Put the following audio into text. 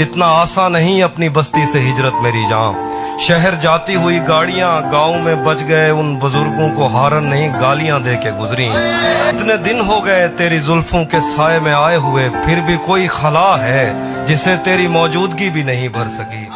इतना आसान नहीं अपनी बस्ती से हिजरत मेरी जहाँ शहर जाती हुई गाड़ियाँ गाँव में बच गए, उन बुज़ुर्गों को हारन नहीं गालियाँ दे के गुजरी। इतने दिन हो गए तेरी जुल्फों के साय में आए हुए, फिर भी कोई खला है जिसे तेरी मौजूदगी भी नहीं भर सकी।